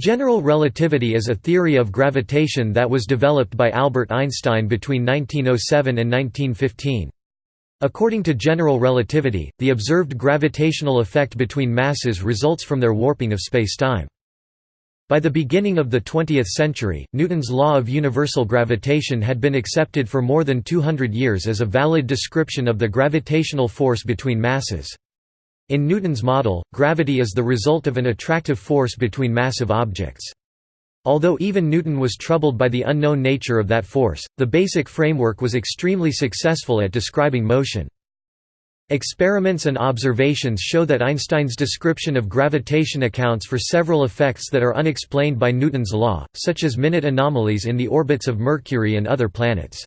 General relativity is a theory of gravitation that was developed by Albert Einstein between 1907 and 1915. According to general relativity, the observed gravitational effect between masses results from their warping of spacetime. By the beginning of the 20th century, Newton's law of universal gravitation had been accepted for more than 200 years as a valid description of the gravitational force between masses. In Newton's model, gravity is the result of an attractive force between massive objects. Although even Newton was troubled by the unknown nature of that force, the basic framework was extremely successful at describing motion. Experiments and observations show that Einstein's description of gravitation accounts for several effects that are unexplained by Newton's law, such as minute anomalies in the orbits of Mercury and other planets.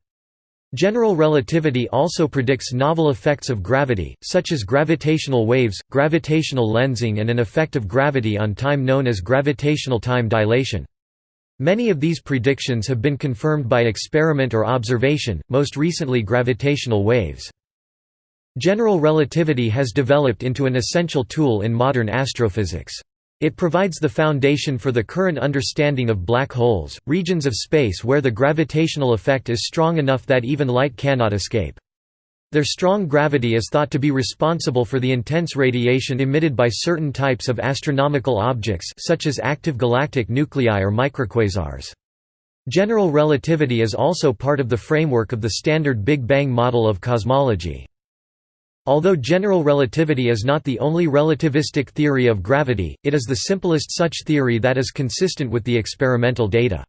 General relativity also predicts novel effects of gravity, such as gravitational waves, gravitational lensing and an effect of gravity on time known as gravitational time dilation. Many of these predictions have been confirmed by experiment or observation, most recently gravitational waves. General relativity has developed into an essential tool in modern astrophysics. It provides the foundation for the current understanding of black holes, regions of space where the gravitational effect is strong enough that even light cannot escape. Their strong gravity is thought to be responsible for the intense radiation emitted by certain types of astronomical objects such as active galactic nuclei or microquasars. General relativity is also part of the framework of the standard Big Bang model of cosmology. Although general relativity is not the only relativistic theory of gravity, it is the simplest such theory that is consistent with the experimental data.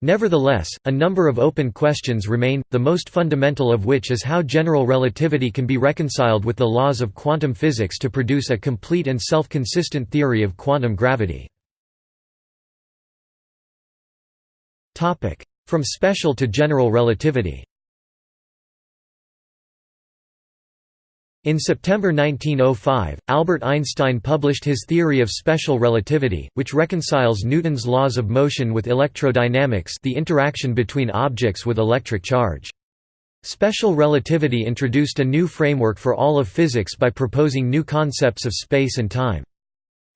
Nevertheless, a number of open questions remain, the most fundamental of which is how general relativity can be reconciled with the laws of quantum physics to produce a complete and self-consistent theory of quantum gravity. From special to general relativity In September 1905, Albert Einstein published his theory of special relativity, which reconciles Newton's laws of motion with electrodynamics the interaction between objects with electric charge. Special relativity introduced a new framework for all of physics by proposing new concepts of space and time.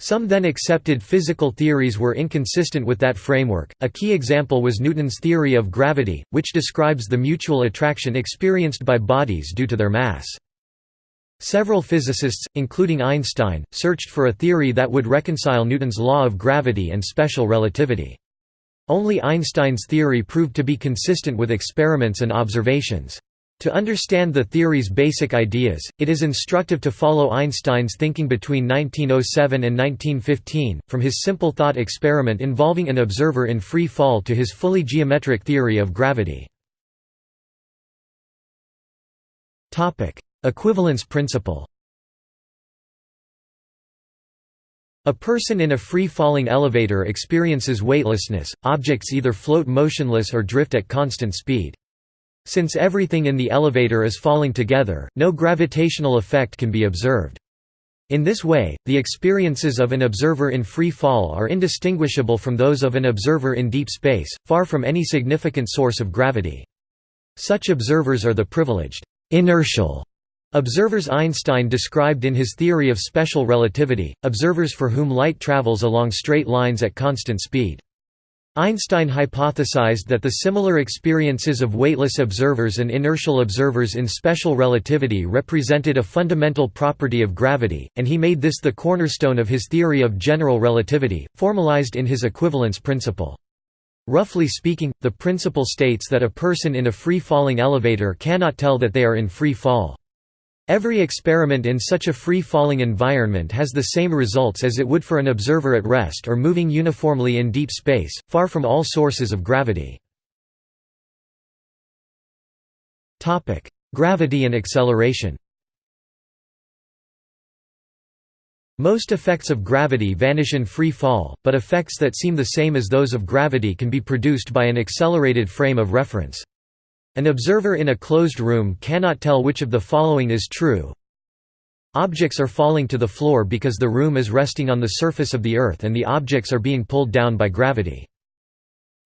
Some then accepted physical theories were inconsistent with that framework. A key example was Newton's theory of gravity, which describes the mutual attraction experienced by bodies due to their mass. Several physicists, including Einstein, searched for a theory that would reconcile Newton's law of gravity and special relativity. Only Einstein's theory proved to be consistent with experiments and observations. To understand the theory's basic ideas, it is instructive to follow Einstein's thinking between 1907 and 1915, from his simple thought experiment involving an observer in free fall to his fully geometric theory of gravity. Equivalence principle A person in a free-falling elevator experiences weightlessness, objects either float motionless or drift at constant speed. Since everything in the elevator is falling together, no gravitational effect can be observed. In this way, the experiences of an observer in free fall are indistinguishable from those of an observer in deep space, far from any significant source of gravity. Such observers are the privileged, inertial Observers Einstein described in his theory of special relativity, observers for whom light travels along straight lines at constant speed. Einstein hypothesized that the similar experiences of weightless observers and inertial observers in special relativity represented a fundamental property of gravity, and he made this the cornerstone of his theory of general relativity, formalized in his equivalence principle. Roughly speaking, the principle states that a person in a free-falling elevator cannot tell that they are in free fall. Every experiment in such a free-falling environment has the same results as it would for an observer at rest or moving uniformly in deep space, far from all sources of gravity. Gravity and acceleration Most effects of gravity vanish in free fall, but effects that seem the same as those of gravity can be produced by an accelerated frame of reference. An observer in a closed room cannot tell which of the following is true. Objects are falling to the floor because the room is resting on the surface of the Earth and the objects are being pulled down by gravity.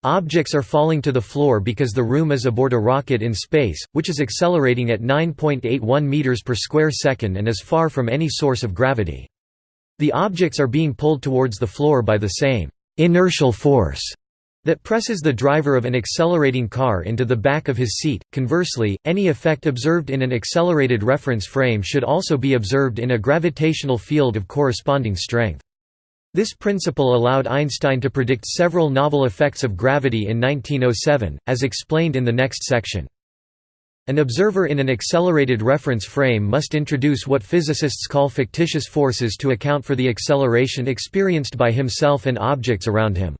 Objects are falling to the floor because the room is aboard a rocket in space, which is accelerating at 9.81 meters per square second and is far from any source of gravity. The objects are being pulled towards the floor by the same inertial force that presses the driver of an accelerating car into the back of his seat. Conversely, any effect observed in an accelerated reference frame should also be observed in a gravitational field of corresponding strength. This principle allowed Einstein to predict several novel effects of gravity in 1907, as explained in the next section. An observer in an accelerated reference frame must introduce what physicists call fictitious forces to account for the acceleration experienced by himself and objects around him.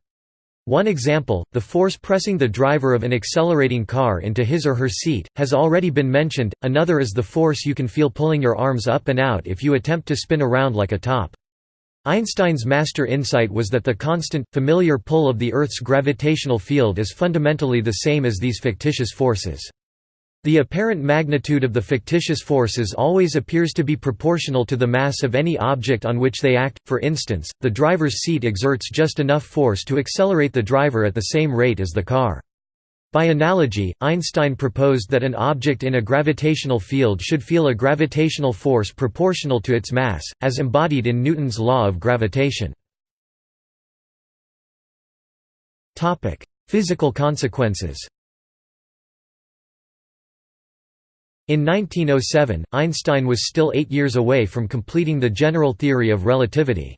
One example, the force pressing the driver of an accelerating car into his or her seat, has already been mentioned, another is the force you can feel pulling your arms up and out if you attempt to spin around like a top. Einstein's master insight was that the constant, familiar pull of the Earth's gravitational field is fundamentally the same as these fictitious forces. The apparent magnitude of the fictitious forces always appears to be proportional to the mass of any object on which they act, for instance, the driver's seat exerts just enough force to accelerate the driver at the same rate as the car. By analogy, Einstein proposed that an object in a gravitational field should feel a gravitational force proportional to its mass, as embodied in Newton's law of gravitation. Physical consequences In 1907, Einstein was still eight years away from completing the general theory of relativity.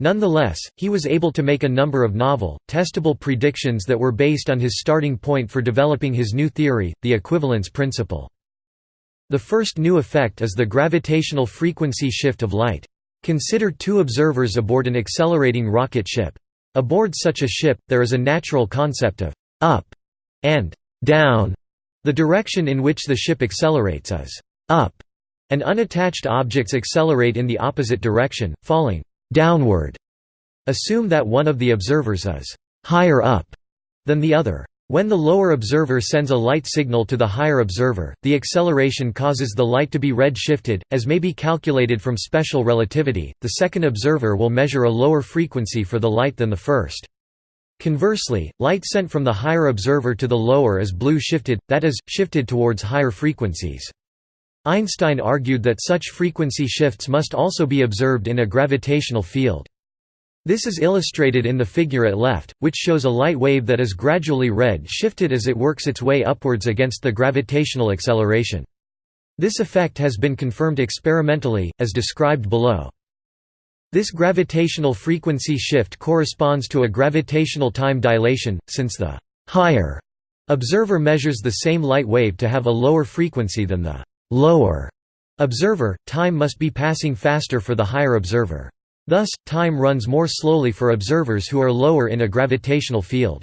Nonetheless, he was able to make a number of novel, testable predictions that were based on his starting point for developing his new theory, the equivalence principle. The first new effect is the gravitational frequency shift of light. Consider two observers aboard an accelerating rocket ship. Aboard such a ship, there is a natural concept of «up» and «down» The direction in which the ship accelerates is up, and unattached objects accelerate in the opposite direction, falling downward. Assume that one of the observers is higher up than the other. When the lower observer sends a light signal to the higher observer, the acceleration causes the light to be red-shifted, as may be calculated from special relativity. The second observer will measure a lower frequency for the light than the first. Conversely, light sent from the higher observer to the lower is blue shifted, that is, shifted towards higher frequencies. Einstein argued that such frequency shifts must also be observed in a gravitational field. This is illustrated in the figure at left, which shows a light wave that is gradually red-shifted as it works its way upwards against the gravitational acceleration. This effect has been confirmed experimentally, as described below. This gravitational frequency shift corresponds to a gravitational time dilation, since the «higher» observer measures the same light wave to have a lower frequency than the «lower» observer, time must be passing faster for the higher observer. Thus, time runs more slowly for observers who are lower in a gravitational field.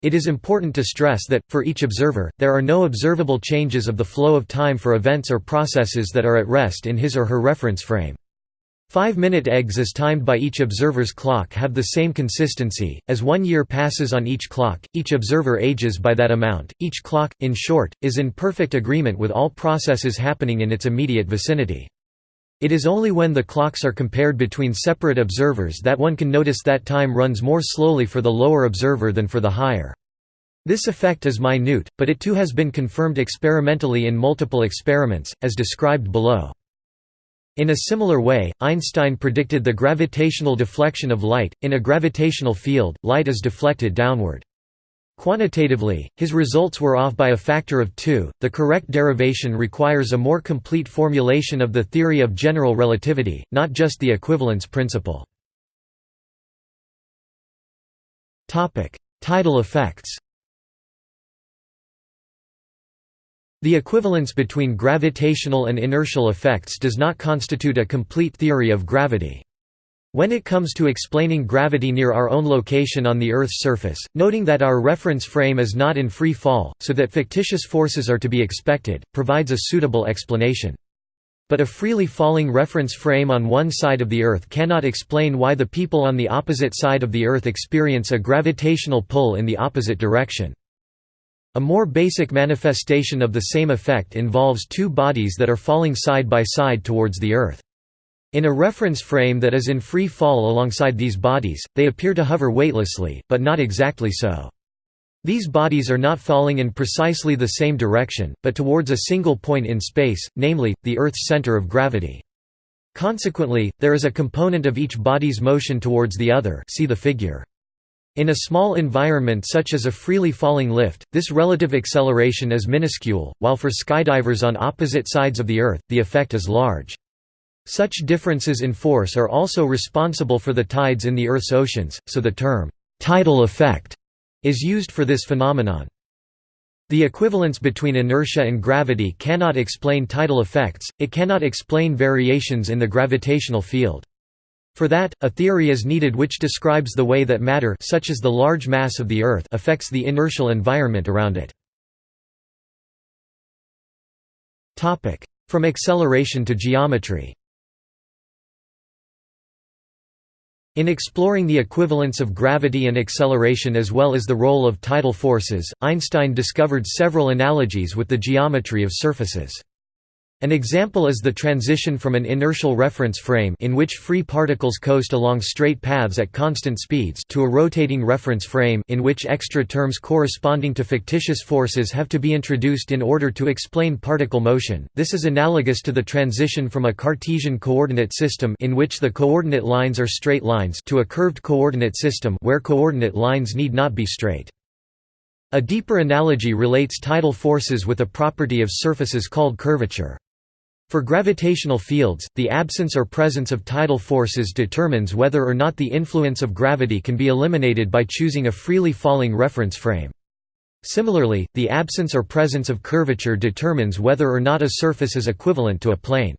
It is important to stress that, for each observer, there are no observable changes of the flow of time for events or processes that are at rest in his or her reference frame. Five-minute eggs as timed by each observer's clock have the same consistency, as one year passes on each clock, each observer ages by that amount, each clock, in short, is in perfect agreement with all processes happening in its immediate vicinity. It is only when the clocks are compared between separate observers that one can notice that time runs more slowly for the lower observer than for the higher. This effect is minute, but it too has been confirmed experimentally in multiple experiments, as described below. In a similar way, Einstein predicted the gravitational deflection of light. In a gravitational field, light is deflected downward. Quantitatively, his results were off by a factor of 2. The correct derivation requires a more complete formulation of the theory of general relativity, not just the equivalence principle. Topic: Tidal effects. The equivalence between gravitational and inertial effects does not constitute a complete theory of gravity. When it comes to explaining gravity near our own location on the Earth's surface, noting that our reference frame is not in free fall, so that fictitious forces are to be expected, provides a suitable explanation. But a freely falling reference frame on one side of the Earth cannot explain why the people on the opposite side of the Earth experience a gravitational pull in the opposite direction. A more basic manifestation of the same effect involves two bodies that are falling side by side towards the Earth. In a reference frame that is in free fall alongside these bodies, they appear to hover weightlessly, but not exactly so. These bodies are not falling in precisely the same direction, but towards a single point in space, namely, the Earth's center of gravity. Consequently, there is a component of each body's motion towards the other see the figure. In a small environment such as a freely falling lift, this relative acceleration is minuscule, while for skydivers on opposite sides of the Earth, the effect is large. Such differences in force are also responsible for the tides in the Earth's oceans, so the term, tidal effect, is used for this phenomenon. The equivalence between inertia and gravity cannot explain tidal effects, it cannot explain variations in the gravitational field. For that, a theory is needed which describes the way that matter such as the large mass of the Earth affects the inertial environment around it. From acceleration to geometry In exploring the equivalence of gravity and acceleration as well as the role of tidal forces, Einstein discovered several analogies with the geometry of surfaces. An example is the transition from an inertial reference frame in which free particles coast along straight paths at constant speeds to a rotating reference frame in which extra terms corresponding to fictitious forces have to be introduced in order to explain particle motion. This is analogous to the transition from a Cartesian coordinate system in which the coordinate lines are straight lines to a curved coordinate system where coordinate lines need not be straight. A deeper analogy relates tidal forces with a property of surfaces called curvature. For gravitational fields, the absence or presence of tidal forces determines whether or not the influence of gravity can be eliminated by choosing a freely falling reference frame. Similarly, the absence or presence of curvature determines whether or not a surface is equivalent to a plane.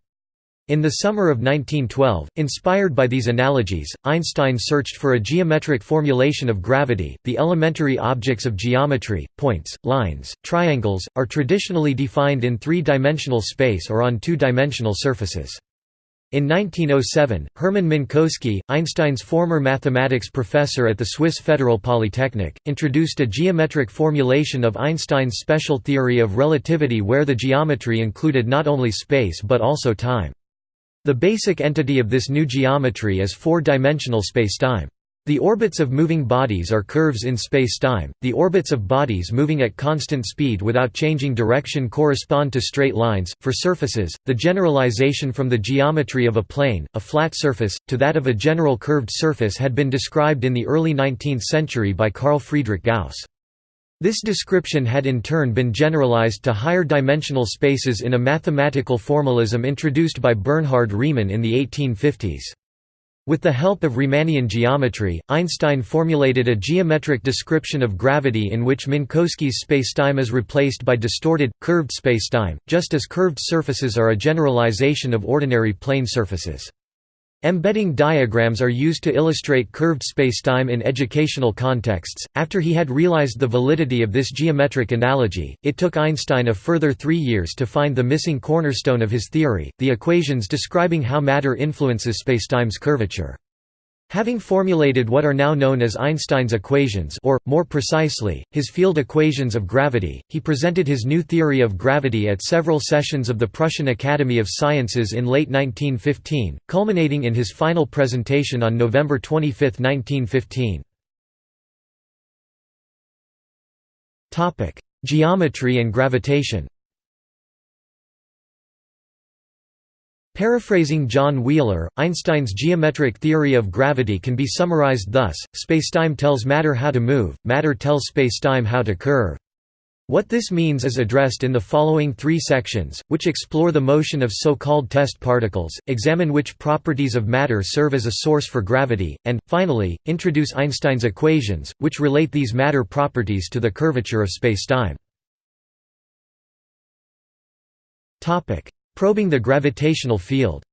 In the summer of 1912, inspired by these analogies, Einstein searched for a geometric formulation of gravity. The elementary objects of geometry, points, lines, triangles, are traditionally defined in three dimensional space or on two dimensional surfaces. In 1907, Hermann Minkowski, Einstein's former mathematics professor at the Swiss Federal Polytechnic, introduced a geometric formulation of Einstein's special theory of relativity where the geometry included not only space but also time. The basic entity of this new geometry is four-dimensional spacetime. The orbits of moving bodies are curves in spacetime. The orbits of bodies moving at constant speed without changing direction correspond to straight lines. For surfaces, the generalization from the geometry of a plane, a flat surface, to that of a general curved surface had been described in the early 19th century by Carl Friedrich Gauss. This description had in turn been generalized to higher dimensional spaces in a mathematical formalism introduced by Bernhard Riemann in the 1850s. With the help of Riemannian geometry, Einstein formulated a geometric description of gravity in which Minkowski's spacetime is replaced by distorted, curved spacetime, just as curved surfaces are a generalization of ordinary plane surfaces. Embedding diagrams are used to illustrate curved spacetime in educational contexts. After he had realized the validity of this geometric analogy, it took Einstein a further three years to find the missing cornerstone of his theory, the equations describing how matter influences spacetime's curvature. Having formulated what are now known as Einstein's equations or, more precisely, his field equations of gravity, he presented his new theory of gravity at several sessions of the Prussian Academy of Sciences in late 1915, culminating in his final presentation on November 25, 1915. Geometry and gravitation Paraphrasing John Wheeler, Einstein's geometric theory of gravity can be summarized thus, spacetime tells matter how to move, matter tells spacetime how to curve. What this means is addressed in the following three sections, which explore the motion of so-called test particles, examine which properties of matter serve as a source for gravity, and, finally, introduce Einstein's equations, which relate these matter properties to the curvature of spacetime. Probing the gravitational field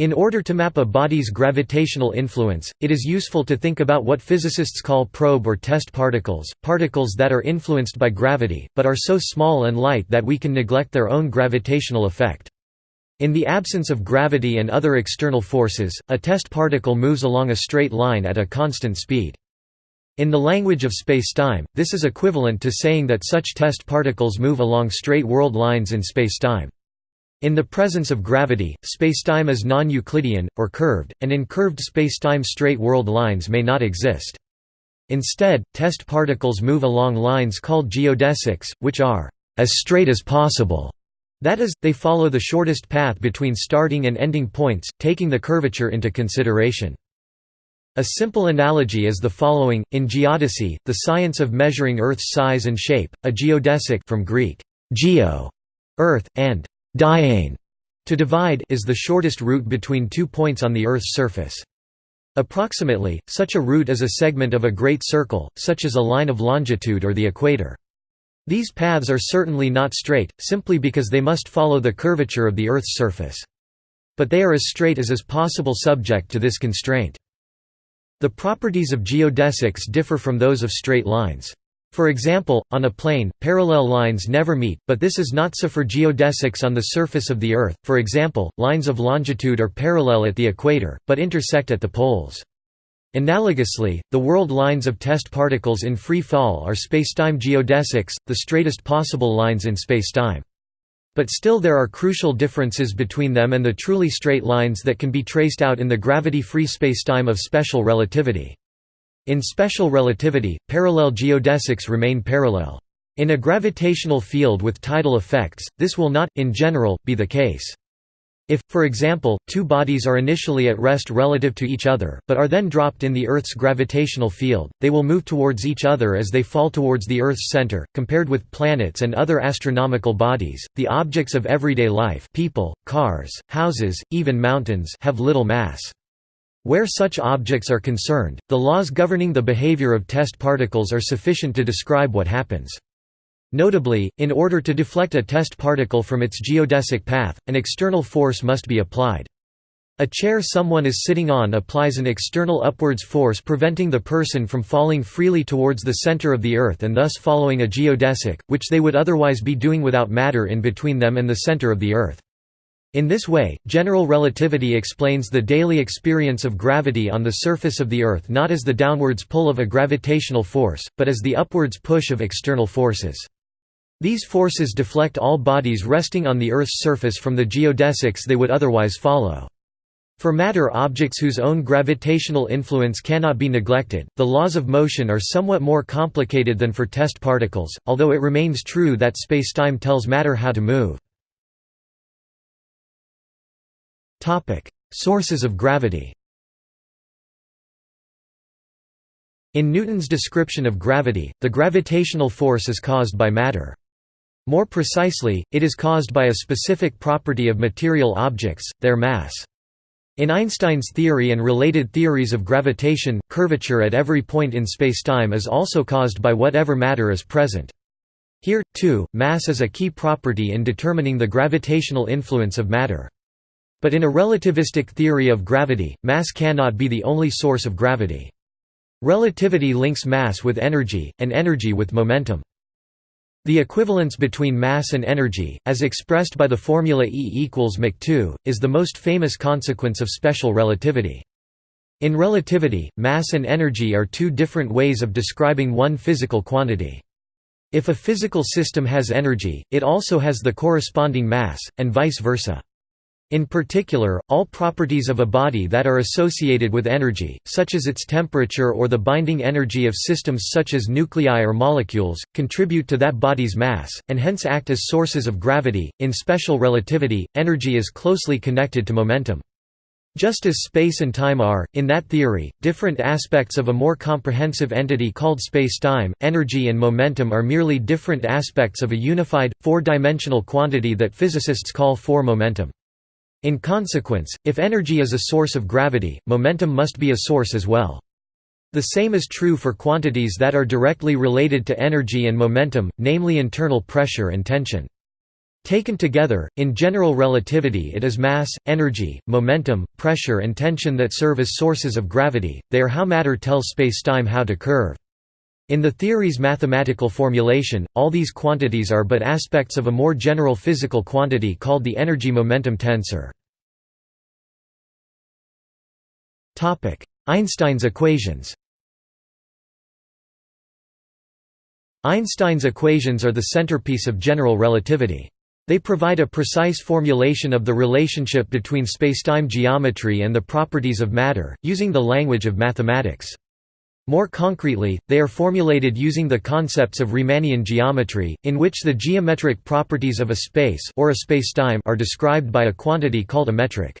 In order to map a body's gravitational influence, it is useful to think about what physicists call probe or test particles, particles that are influenced by gravity, but are so small and light that we can neglect their own gravitational effect. In the absence of gravity and other external forces, a test particle moves along a straight line at a constant speed. In the language of spacetime, this is equivalent to saying that such test particles move along straight world lines in spacetime. In the presence of gravity, spacetime is non-Euclidean, or curved, and in curved spacetime straight world lines may not exist. Instead, test particles move along lines called geodesics, which are as straight as possible. That is, they follow the shortest path between starting and ending points, taking the curvature into consideration. A simple analogy is the following: in geodesy, the science of measuring Earth's size and shape, a geodesic from Greek geo, earth, and daiein, to divide, is the shortest route between two points on the Earth's surface. Approximately, such a route is a segment of a great circle, such as a line of longitude or the equator. These paths are certainly not straight, simply because they must follow the curvature of the Earth's surface. But they are as straight as is possible subject to this constraint. The properties of geodesics differ from those of straight lines. For example, on a plane, parallel lines never meet, but this is not so for geodesics on the surface of the Earth, for example, lines of longitude are parallel at the equator, but intersect at the poles. Analogously, the world lines of test particles in free fall are spacetime geodesics, the straightest possible lines in spacetime. But still there are crucial differences between them and the truly straight lines that can be traced out in the gravity-free spacetime of special relativity. In special relativity, parallel geodesics remain parallel. In a gravitational field with tidal effects, this will not, in general, be the case. If, for example, two bodies are initially at rest relative to each other, but are then dropped in the Earth's gravitational field, they will move towards each other as they fall towards the Earth's center. Compared with planets and other astronomical bodies, the objects of everyday life people, cars, houses, even mountains have little mass. Where such objects are concerned, the laws governing the behavior of test particles are sufficient to describe what happens. Notably, in order to deflect a test particle from its geodesic path, an external force must be applied. A chair someone is sitting on applies an external upwards force preventing the person from falling freely towards the center of the Earth and thus following a geodesic, which they would otherwise be doing without matter in between them and the center of the Earth. In this way, general relativity explains the daily experience of gravity on the surface of the Earth not as the downwards pull of a gravitational force, but as the upwards push of external forces. These forces deflect all bodies resting on the Earth's surface from the geodesics they would otherwise follow. For matter objects whose own gravitational influence cannot be neglected, the laws of motion are somewhat more complicated than for test particles, although it remains true that spacetime tells matter how to move. Sources of gravity. In Newton's description of gravity, the gravitational force is caused by matter. More precisely, it is caused by a specific property of material objects, their mass. In Einstein's theory and related theories of gravitation, curvature at every point in spacetime is also caused by whatever matter is present. Here, too, mass is a key property in determining the gravitational influence of matter. But in a relativistic theory of gravity, mass cannot be the only source of gravity. Relativity links mass with energy, and energy with momentum. The equivalence between mass and energy, as expressed by the formula E equals mc2, is the most famous consequence of special relativity. In relativity, mass and energy are two different ways of describing one physical quantity. If a physical system has energy, it also has the corresponding mass, and vice versa. In particular, all properties of a body that are associated with energy, such as its temperature or the binding energy of systems such as nuclei or molecules, contribute to that body's mass, and hence act as sources of gravity. In special relativity, energy is closely connected to momentum. Just as space and time are, in that theory, different aspects of a more comprehensive entity called space-time, energy and momentum are merely different aspects of a unified, four-dimensional quantity that physicists call four-momentum. In consequence, if energy is a source of gravity, momentum must be a source as well. The same is true for quantities that are directly related to energy and momentum, namely internal pressure and tension. Taken together, in general relativity it is mass, energy, momentum, pressure and tension that serve as sources of gravity, they are how matter tells spacetime how to curve. In the theory's mathematical formulation, all these quantities are but aspects of a more general physical quantity called the energy-momentum tensor. Einstein's equations Einstein's equations are the centerpiece of general relativity. They provide a precise formulation of the relationship between spacetime geometry and the properties of matter, using the language of mathematics. More concretely, they are formulated using the concepts of Riemannian geometry, in which the geometric properties of a space or a spacetime are described by a quantity called a metric.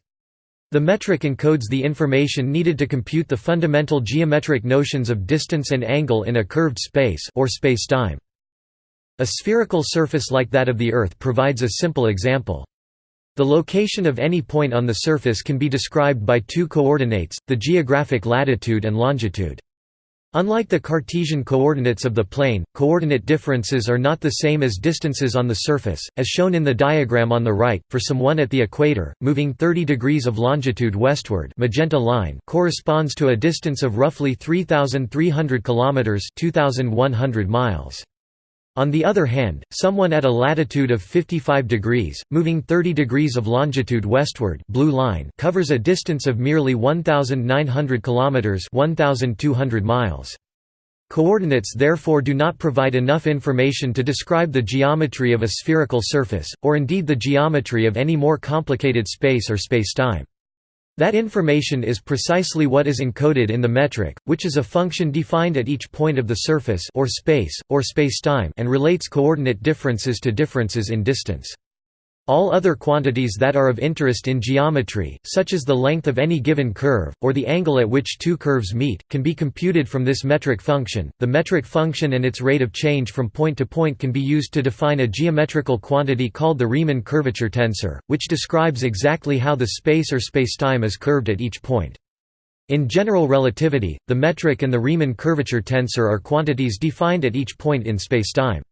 The metric encodes the information needed to compute the fundamental geometric notions of distance and angle in a curved space or spacetime. A spherical surface like that of the Earth provides a simple example. The location of any point on the surface can be described by two coordinates, the geographic latitude and longitude. Unlike the Cartesian coordinates of the plane, coordinate differences are not the same as distances on the surface, as shown in the diagram on the right. For some 1 at the equator, moving 30 degrees of longitude westward, magenta line corresponds to a distance of roughly 3300 kilometers, 2100 miles. On the other hand, someone at a latitude of 55 degrees, moving 30 degrees of longitude westward blue line covers a distance of merely 1,900 km 1,200 miles. Coordinates therefore do not provide enough information to describe the geometry of a spherical surface, or indeed the geometry of any more complicated space or spacetime. That information is precisely what is encoded in the metric, which is a function defined at each point of the surface or space, or spacetime and relates coordinate differences to differences in distance. All other quantities that are of interest in geometry, such as the length of any given curve, or the angle at which two curves meet, can be computed from this metric function. The metric function and its rate of change from point to point can be used to define a geometrical quantity called the Riemann curvature tensor, which describes exactly how the space or spacetime is curved at each point. In general relativity, the metric and the Riemann curvature tensor are quantities defined at each point in spacetime.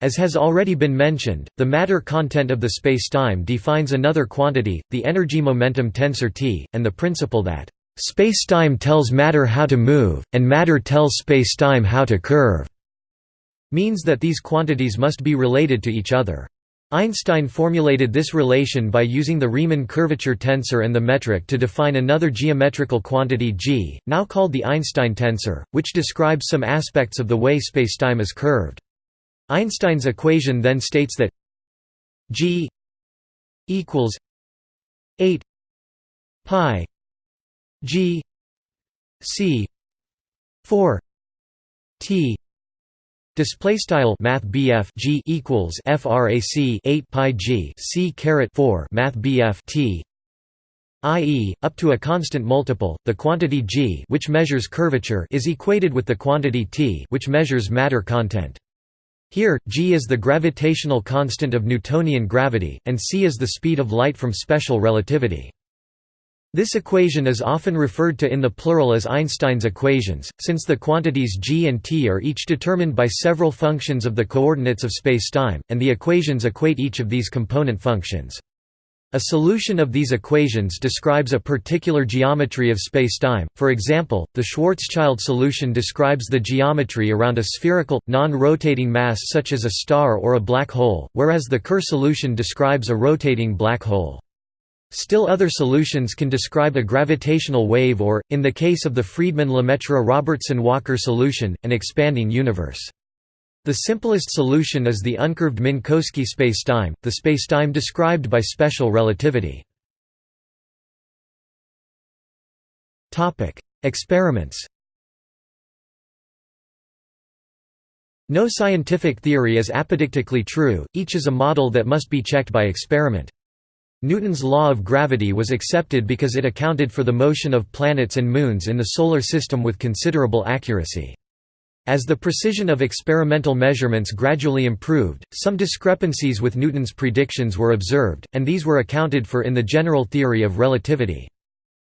As has already been mentioned, the matter content of the spacetime defines another quantity, the energy-momentum tensor T, and the principle that spacetime tells matter how to move, and matter tells spacetime how to curve, means that these quantities must be related to each other. Einstein formulated this relation by using the Riemann curvature tensor and the metric to define another geometrical quantity g, now called the Einstein tensor, which describes some aspects of the way spacetime is curved. Einstein's equation then states that g equals 8 pi g c 4 t Display style Math G equals FRAC 8 pi G C caret 4 Math T i.e., up to a constant multiple, the quantity g which measures curvature is equated with the quantity t which measures matter content. Here, g is the gravitational constant of Newtonian gravity, and c is the speed of light from special relativity. This equation is often referred to in the plural as Einstein's equations, since the quantities g and t are each determined by several functions of the coordinates of spacetime, and the equations equate each of these component functions. A solution of these equations describes a particular geometry of spacetime, for example, the Schwarzschild solution describes the geometry around a spherical, non-rotating mass such as a star or a black hole, whereas the Kerr solution describes a rotating black hole. Still other solutions can describe a gravitational wave or, in the case of the Friedmann-Lemaitre-Robertson-Walker solution, an expanding universe. The simplest solution is the uncurved Minkowski spacetime, the spacetime described by special relativity. Experiments No scientific theory is apodictically true, each is a model that must be checked by experiment. Newton's law of gravity was accepted because it accounted for the motion of planets and moons in the Solar System with considerable accuracy. As the precision of experimental measurements gradually improved, some discrepancies with Newton's predictions were observed, and these were accounted for in the general theory of relativity.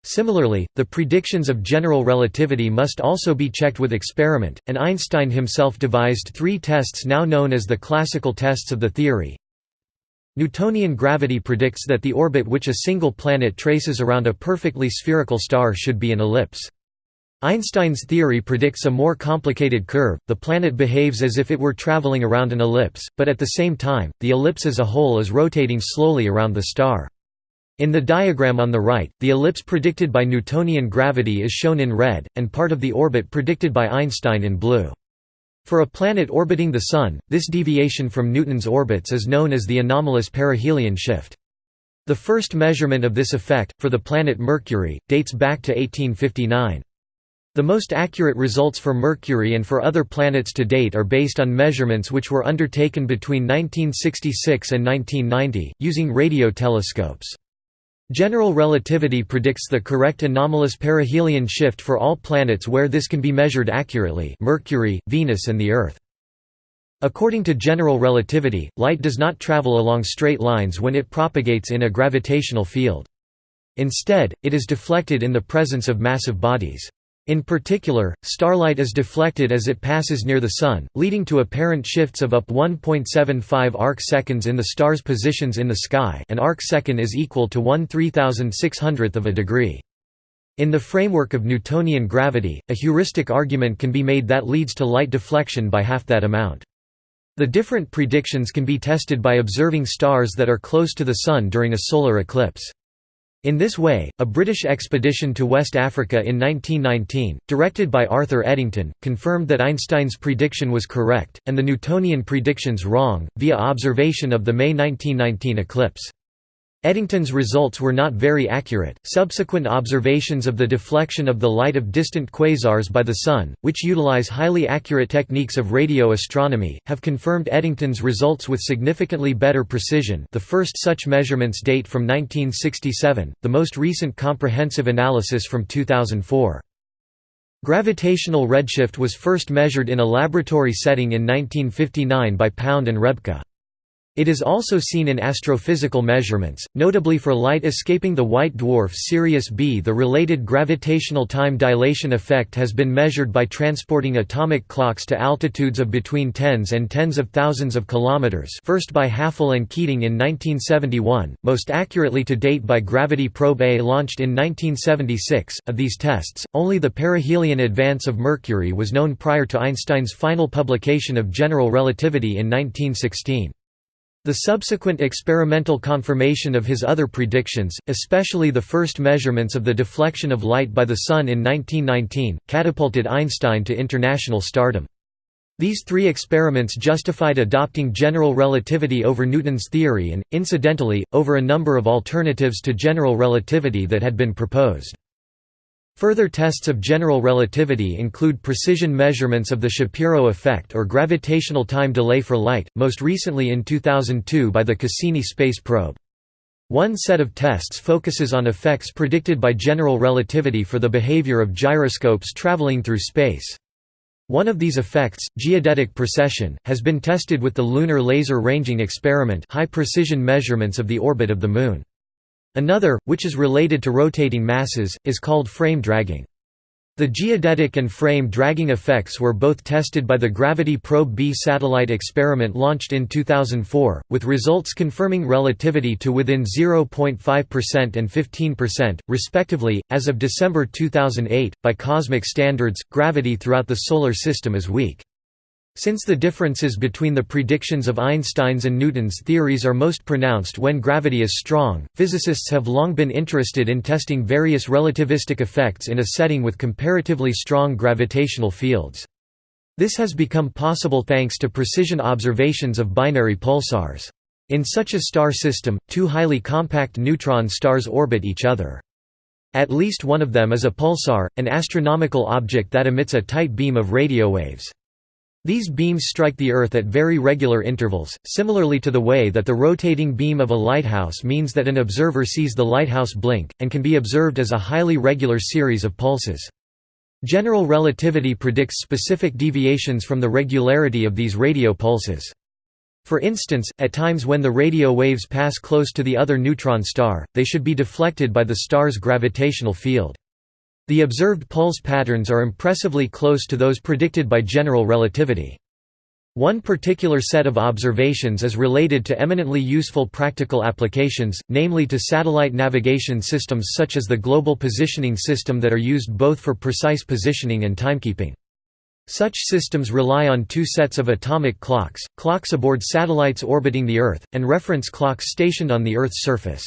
Similarly, the predictions of general relativity must also be checked with experiment, and Einstein himself devised three tests now known as the classical tests of the theory. Newtonian gravity predicts that the orbit which a single planet traces around a perfectly spherical star should be an ellipse. Einstein's theory predicts a more complicated curve, the planet behaves as if it were traveling around an ellipse, but at the same time, the ellipse as a whole is rotating slowly around the star. In the diagram on the right, the ellipse predicted by Newtonian gravity is shown in red, and part of the orbit predicted by Einstein in blue. For a planet orbiting the Sun, this deviation from Newton's orbits is known as the anomalous perihelion shift. The first measurement of this effect, for the planet Mercury, dates back to 1859. The most accurate results for Mercury and for other planets to date are based on measurements which were undertaken between 1966 and 1990, using radio telescopes. General relativity predicts the correct anomalous perihelion shift for all planets where this can be measured accurately Mercury, Venus and the Earth. According to general relativity, light does not travel along straight lines when it propagates in a gravitational field. Instead, it is deflected in the presence of massive bodies. In particular, starlight is deflected as it passes near the Sun, leading to apparent shifts of up 1.75 arc-seconds in the star's positions in the sky an arc-second is equal to 1 3600th of a degree. In the framework of Newtonian gravity, a heuristic argument can be made that leads to light deflection by half that amount. The different predictions can be tested by observing stars that are close to the Sun during a solar eclipse. In this way, a British expedition to West Africa in 1919, directed by Arthur Eddington, confirmed that Einstein's prediction was correct, and the Newtonian predictions wrong, via observation of the May 1919 eclipse. Eddington's results were not very accurate. Subsequent observations of the deflection of the light of distant quasars by the Sun, which utilize highly accurate techniques of radio astronomy, have confirmed Eddington's results with significantly better precision. The first such measurements date from 1967, the most recent comprehensive analysis from 2004. Gravitational redshift was first measured in a laboratory setting in 1959 by Pound and Rebka. It is also seen in astrophysical measurements, notably for light escaping the white dwarf Sirius B. The related gravitational time dilation effect has been measured by transporting atomic clocks to altitudes of between tens and tens of thousands of kilometers first by Hafele and Keating in 1971, most accurately to date by Gravity Probe A launched in 1976. Of these tests, only the perihelion advance of Mercury was known prior to Einstein's final publication of general relativity in 1916. The subsequent experimental confirmation of his other predictions, especially the first measurements of the deflection of light by the Sun in 1919, catapulted Einstein to international stardom. These three experiments justified adopting general relativity over Newton's theory and, incidentally, over a number of alternatives to general relativity that had been proposed. Further tests of general relativity include precision measurements of the Shapiro effect or gravitational time delay for light, most recently in 2002 by the Cassini space probe. One set of tests focuses on effects predicted by general relativity for the behavior of gyroscopes traveling through space. One of these effects, geodetic precession, has been tested with the Lunar Laser Ranging Experiment high precision measurements of the orbit of the Moon. Another, which is related to rotating masses, is called frame dragging. The geodetic and frame dragging effects were both tested by the Gravity Probe B satellite experiment launched in 2004, with results confirming relativity to within 0.5% and 15%, respectively. As of December 2008, by cosmic standards, gravity throughout the Solar System is weak. Since the differences between the predictions of Einstein's and Newton's theories are most pronounced when gravity is strong, physicists have long been interested in testing various relativistic effects in a setting with comparatively strong gravitational fields. This has become possible thanks to precision observations of binary pulsars. In such a star system, two highly compact neutron stars orbit each other. At least one of them is a pulsar, an astronomical object that emits a tight beam of radio waves. These beams strike the Earth at very regular intervals, similarly to the way that the rotating beam of a lighthouse means that an observer sees the lighthouse blink, and can be observed as a highly regular series of pulses. General relativity predicts specific deviations from the regularity of these radio pulses. For instance, at times when the radio waves pass close to the other neutron star, they should be deflected by the star's gravitational field. The observed pulse patterns are impressively close to those predicted by general relativity. One particular set of observations is related to eminently useful practical applications, namely to satellite navigation systems such as the Global Positioning System that are used both for precise positioning and timekeeping. Such systems rely on two sets of atomic clocks, clocks aboard satellites orbiting the Earth, and reference clocks stationed on the Earth's surface.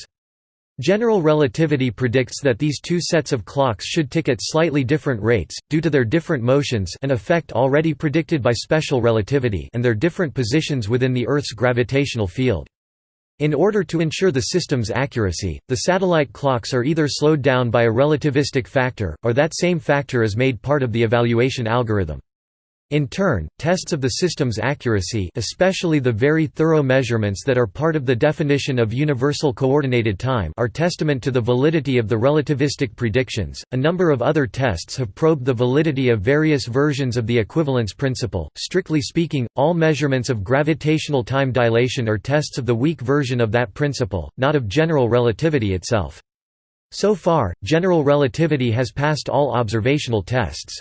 General relativity predicts that these two sets of clocks should tick at slightly different rates, due to their different motions an effect already predicted by special relativity and their different positions within the Earth's gravitational field. In order to ensure the system's accuracy, the satellite clocks are either slowed down by a relativistic factor, or that same factor is made part of the evaluation algorithm. In turn, tests of the system's accuracy especially the very thorough measurements that are part of the definition of universal coordinated time are testament to the validity of the relativistic predictions. A number of other tests have probed the validity of various versions of the equivalence principle. Strictly speaking, all measurements of gravitational time dilation are tests of the weak version of that principle, not of general relativity itself. So far, general relativity has passed all observational tests.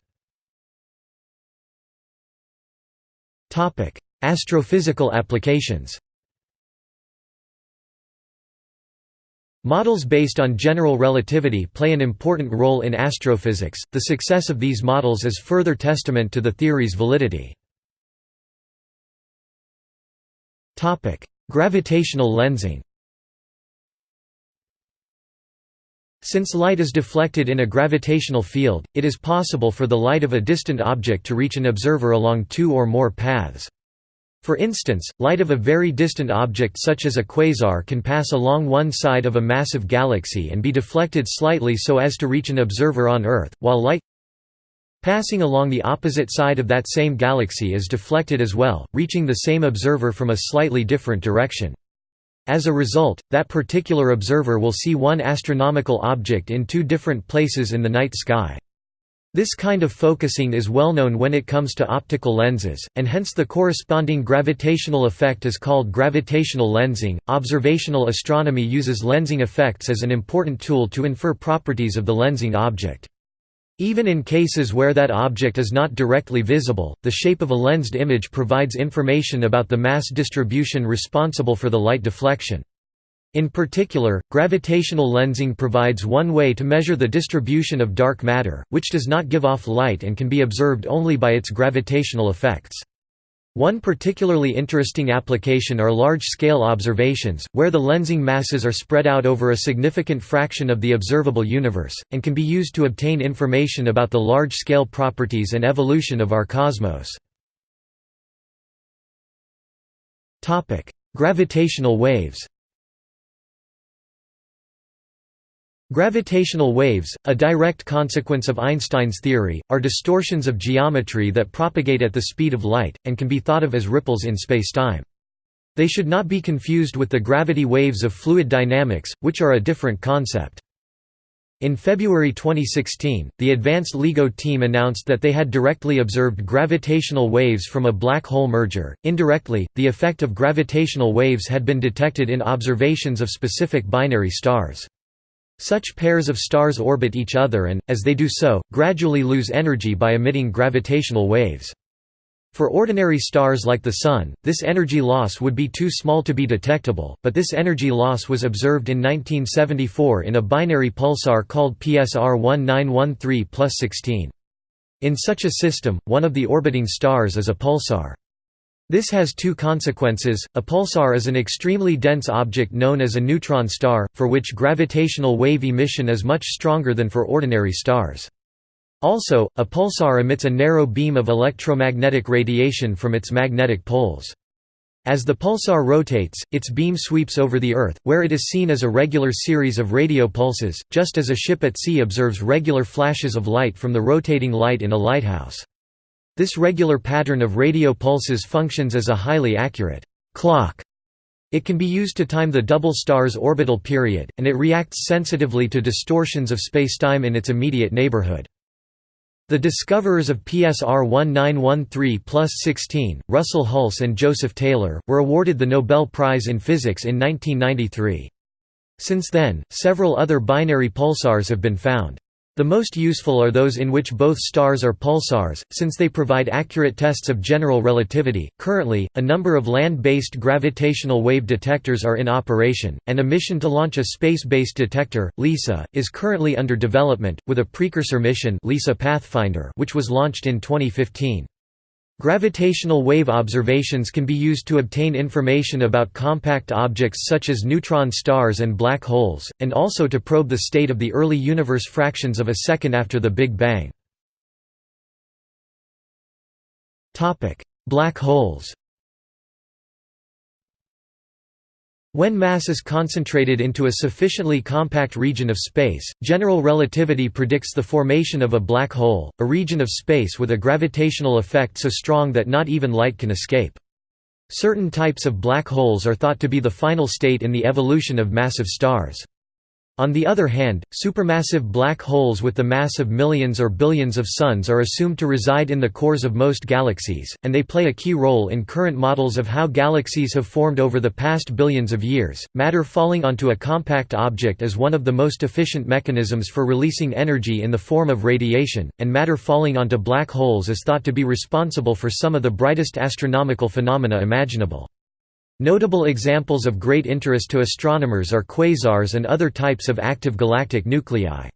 Astrophysical applications Models based on general relativity play an important role in astrophysics. The success of these models is further testament to the theory's validity. Topic: Gravitational lensing. Since light is deflected in a gravitational field, it is possible for the light of a distant object to reach an observer along two or more paths. For instance, light of a very distant object such as a quasar can pass along one side of a massive galaxy and be deflected slightly so as to reach an observer on Earth, while light passing along the opposite side of that same galaxy is deflected as well, reaching the same observer from a slightly different direction. As a result, that particular observer will see one astronomical object in two different places in the night sky. This kind of focusing is well known when it comes to optical lenses, and hence the corresponding gravitational effect is called gravitational lensing. Observational astronomy uses lensing effects as an important tool to infer properties of the lensing object. Even in cases where that object is not directly visible, the shape of a lensed image provides information about the mass distribution responsible for the light deflection. In particular, gravitational lensing provides one way to measure the distribution of dark matter, which does not give off light and can be observed only by its gravitational effects. One particularly interesting application are large-scale observations, where the lensing masses are spread out over a significant fraction of the observable universe, and can be used to obtain information about the large-scale properties and evolution of our cosmos. Gravitational waves Gravitational waves, a direct consequence of Einstein's theory, are distortions of geometry that propagate at the speed of light, and can be thought of as ripples in spacetime. They should not be confused with the gravity waves of fluid dynamics, which are a different concept. In February 2016, the Advanced LIGO team announced that they had directly observed gravitational waves from a black hole merger. Indirectly, the effect of gravitational waves had been detected in observations of specific binary stars. Such pairs of stars orbit each other and, as they do so, gradually lose energy by emitting gravitational waves. For ordinary stars like the Sun, this energy loss would be too small to be detectable, but this energy loss was observed in 1974 in a binary pulsar called PSR 1913-16. In such a system, one of the orbiting stars is a pulsar. This has two consequences, a pulsar is an extremely dense object known as a neutron star, for which gravitational wave emission is much stronger than for ordinary stars. Also, a pulsar emits a narrow beam of electromagnetic radiation from its magnetic poles. As the pulsar rotates, its beam sweeps over the Earth, where it is seen as a regular series of radio pulses, just as a ship at sea observes regular flashes of light from the rotating light in a lighthouse. This regular pattern of radio pulses functions as a highly accurate clock. It can be used to time the double star's orbital period, and it reacts sensitively to distortions of spacetime in its immediate neighborhood. The discoverers of PSR 1913-16, Russell Hulse and Joseph Taylor, were awarded the Nobel Prize in Physics in 1993. Since then, several other binary pulsars have been found. The most useful are those in which both stars are pulsars, since they provide accurate tests of general relativity. Currently, a number of land based gravitational wave detectors are in operation, and a mission to launch a space based detector, LISA, is currently under development, with a precursor mission LISA Pathfinder which was launched in 2015. Gravitational wave observations can be used to obtain information about compact objects such as neutron stars and black holes, and also to probe the state of the early universe fractions of a second after the Big Bang. Black holes When mass is concentrated into a sufficiently compact region of space, general relativity predicts the formation of a black hole, a region of space with a gravitational effect so strong that not even light can escape. Certain types of black holes are thought to be the final state in the evolution of massive stars. On the other hand, supermassive black holes with the mass of millions or billions of suns are assumed to reside in the cores of most galaxies, and they play a key role in current models of how galaxies have formed over the past billions of years. Matter falling onto a compact object is one of the most efficient mechanisms for releasing energy in the form of radiation, and matter falling onto black holes is thought to be responsible for some of the brightest astronomical phenomena imaginable. Notable examples of great interest to astronomers are quasars and other types of active galactic nuclei.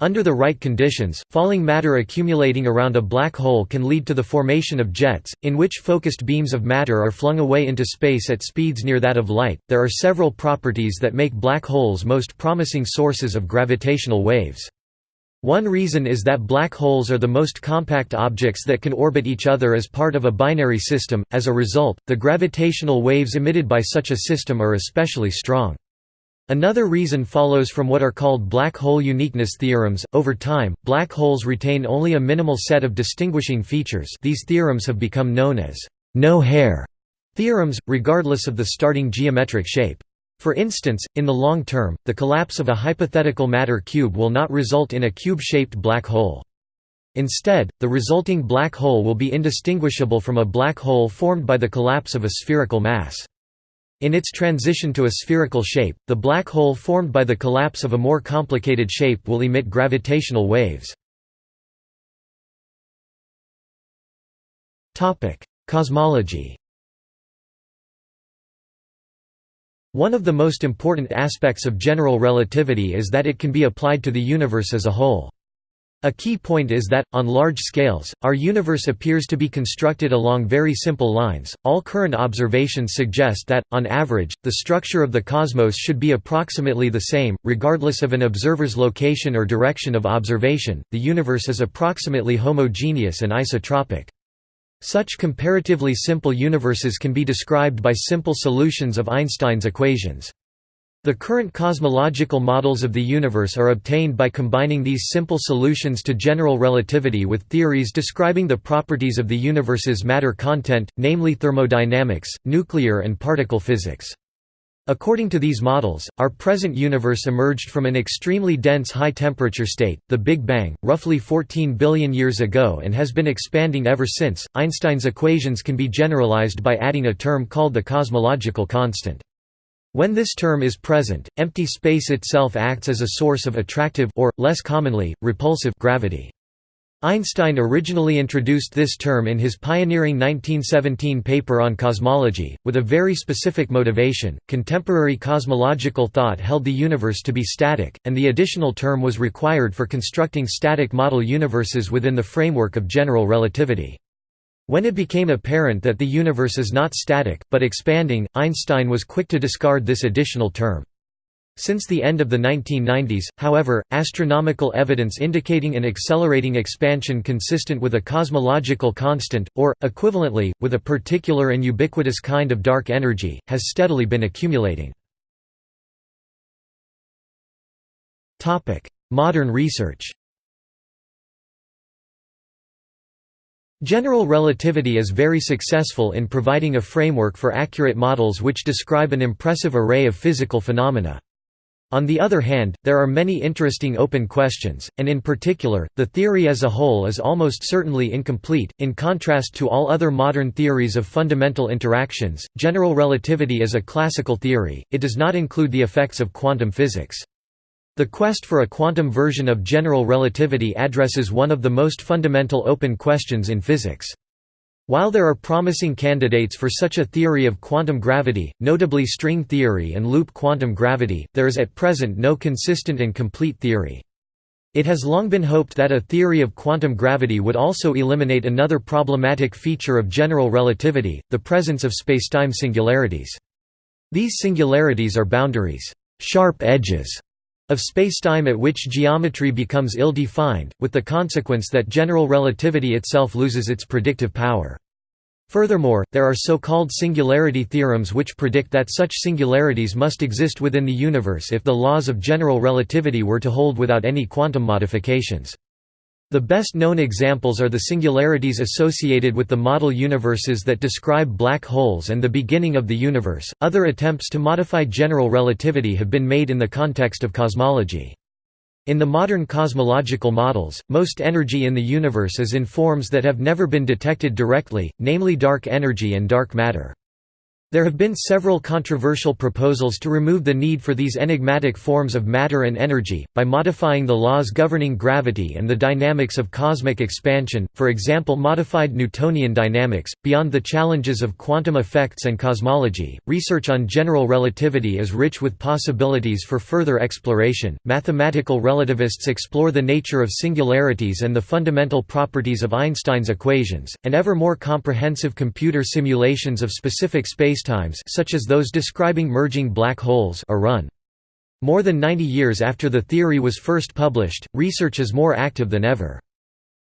Under the right conditions, falling matter accumulating around a black hole can lead to the formation of jets, in which focused beams of matter are flung away into space at speeds near that of light. There are several properties that make black holes most promising sources of gravitational waves. One reason is that black holes are the most compact objects that can orbit each other as part of a binary system, as a result, the gravitational waves emitted by such a system are especially strong. Another reason follows from what are called black hole uniqueness theorems. Over time, black holes retain only a minimal set of distinguishing features. These theorems have become known as no hair theorems, regardless of the starting geometric shape. For instance, in the long term, the collapse of a hypothetical matter cube will not result in a cube-shaped black hole. Instead, the resulting black hole will be indistinguishable from a black hole formed by the collapse of a spherical mass. In its transition to a spherical shape, the black hole formed by the collapse of a more complicated shape will emit gravitational waves. Cosmology One of the most important aspects of general relativity is that it can be applied to the universe as a whole. A key point is that, on large scales, our universe appears to be constructed along very simple lines. All current observations suggest that, on average, the structure of the cosmos should be approximately the same, regardless of an observer's location or direction of observation. The universe is approximately homogeneous and isotropic. Such comparatively simple universes can be described by simple solutions of Einstein's equations. The current cosmological models of the universe are obtained by combining these simple solutions to general relativity with theories describing the properties of the universe's matter content, namely thermodynamics, nuclear and particle physics. According to these models, our present universe emerged from an extremely dense high-temperature state, the Big Bang, roughly 14 billion years ago and has been expanding ever since. Einstein's equations can be generalized by adding a term called the cosmological constant. When this term is present, empty space itself acts as a source of attractive or, less commonly, repulsive gravity. Einstein originally introduced this term in his pioneering 1917 paper on cosmology, with a very specific motivation. Contemporary cosmological thought held the universe to be static, and the additional term was required for constructing static model universes within the framework of general relativity. When it became apparent that the universe is not static, but expanding, Einstein was quick to discard this additional term. Since the end of the 1990s, however, astronomical evidence indicating an accelerating expansion consistent with a cosmological constant, or, equivalently, with a particular and ubiquitous kind of dark energy, has steadily been accumulating. Modern research General relativity is very successful in providing a framework for accurate models which describe an impressive array of physical phenomena. On the other hand, there are many interesting open questions, and in particular, the theory as a whole is almost certainly incomplete. In contrast to all other modern theories of fundamental interactions, general relativity is a classical theory, it does not include the effects of quantum physics. The quest for a quantum version of general relativity addresses one of the most fundamental open questions in physics. While there are promising candidates for such a theory of quantum gravity, notably string theory and loop quantum gravity, there is at present no consistent and complete theory. It has long been hoped that a theory of quantum gravity would also eliminate another problematic feature of general relativity, the presence of spacetime singularities. These singularities are boundaries sharp edges of spacetime at which geometry becomes ill-defined, with the consequence that general relativity itself loses its predictive power. Furthermore, there are so-called singularity theorems which predict that such singularities must exist within the universe if the laws of general relativity were to hold without any quantum modifications. The best known examples are the singularities associated with the model universes that describe black holes and the beginning of the universe. Other attempts to modify general relativity have been made in the context of cosmology. In the modern cosmological models, most energy in the universe is in forms that have never been detected directly, namely dark energy and dark matter. There have been several controversial proposals to remove the need for these enigmatic forms of matter and energy, by modifying the laws governing gravity and the dynamics of cosmic expansion, for example modified Newtonian dynamics. Beyond the challenges of quantum effects and cosmology, research on general relativity is rich with possibilities for further exploration. Mathematical relativists explore the nature of singularities and the fundamental properties of Einstein's equations, and ever more comprehensive computer simulations of specific space spacetimes such as those describing merging black holes are run. More than 90 years after the theory was first published, research is more active than ever.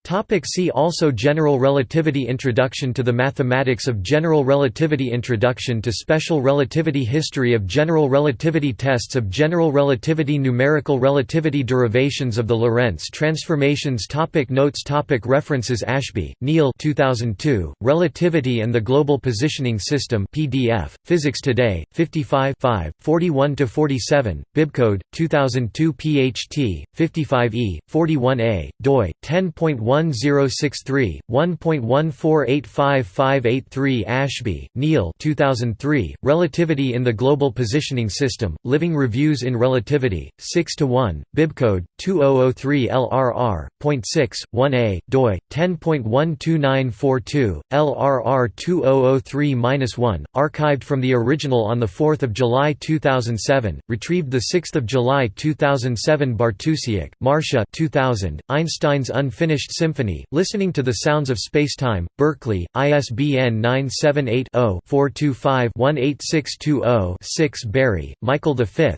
Topic see also General relativity Introduction to the mathematics of general relativity Introduction to special relativity History of general relativity Tests of general relativity Numerical relativity Derivations of the Lorentz transformations topic Notes topic References Ashby, Neil 2002, Relativity and the Global Positioning System PDF, Physics Today, 55 41–47, Bibcode, 2002 PHT, 55e, 41a, doi, 10.1 1063, 1.1485583 Ashby, Neil 2003, Relativity in the Global Positioning System, Living Reviews in Relativity, 6 to 1, Bibcode, 2003 LRR, .6, 1a, doi, 10.12942, LRR 2003-1, archived from the original on 4 July 2007, retrieved 6 July 2007 Bartusiak, Marcia 2000, Einstein's Unfinished Symphony, Listening to the Sounds of Spacetime, Berkeley, ISBN 978-0-425-18620-6 Berry, Michael V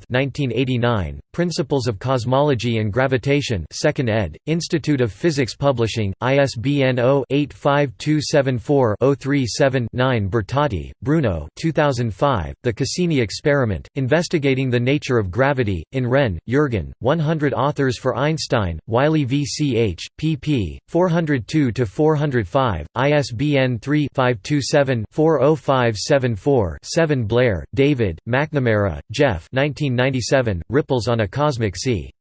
Principles of Cosmology and Gravitation 2nd ed., Institute of Physics Publishing, ISBN 0-85274-037-9 Bruno 2005, The Cassini Experiment, Investigating the Nature of Gravity, in Renn, Jürgen, 100 authors for Einstein, Wiley VCH, pp. 402–405, ISBN 3-527-40574-7 Blair, David, McNamara, Geoff Ripples on a Cosmic Sea.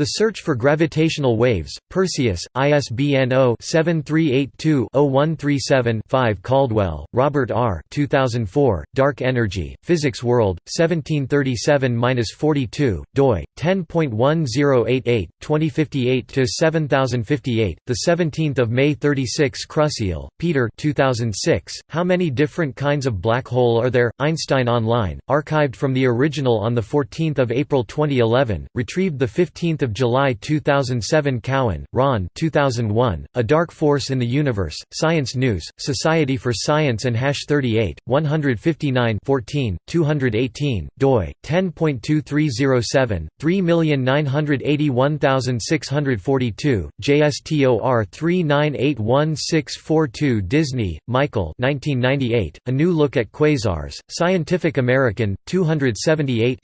The Search for Gravitational Waves, Perseus, ISBN 0-7382-0137-5 Caldwell, Robert R. 2004, Dark Energy, Physics World, 1737–42, doi, 10.1088, 2058–7058, 17 May 36 Krusiel, Peter 2006, How Many Different Kinds of Black Hole Are There? Einstein Online, archived from the original on 14 April 2011, retrieved 15 July 2007 Cowan, Ron 2001, A Dark Force in the Universe, Science News, Society for Science and Hash 38, 159 14, 218, doi, 10.2307, 3981642, JSTOR 39816442 Disney, Michael 1998, A New Look at Quasars, Scientific American, 278